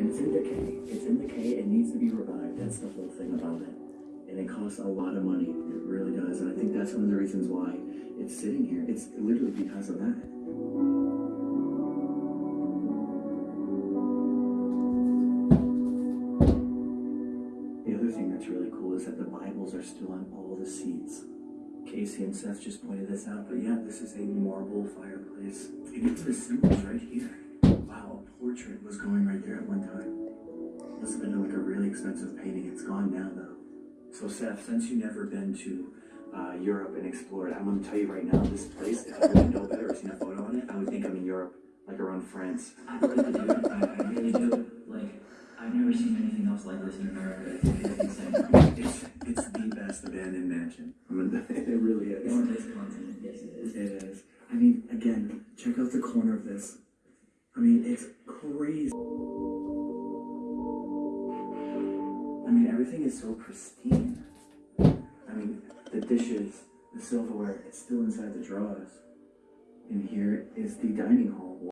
It's in decay. It's in decay. It needs to be revived. That's the whole thing about it. And it costs a lot of money. It really does. And I think that's one of the reasons why it's sitting here. It's literally because of that. The other thing that's really cool is that the Bibles are still on all the seats. Casey and Seth just pointed this out, but yeah, this is a marble fireplace. And it's the symbols right here. Going right there at one time. Must have been like a really expensive painting. It's gone now though. So Seth, since you've never been to uh, Europe and explored, I'm gonna tell you right now, this place, if I didn't know better or seen a photo on it, I would think I'm in Europe, like around France. I really do. I, I really do. Like, I've never seen anything else like this in America. It's, it's. It's, the best abandoned mansion. I mean, it really is. On this continent, yes it is. It is. I mean, again, check out the corner of this. I mean, it's crazy. Everything is so pristine. I mean, the dishes, the silverware, it's still inside the drawers. And here is the dining hall.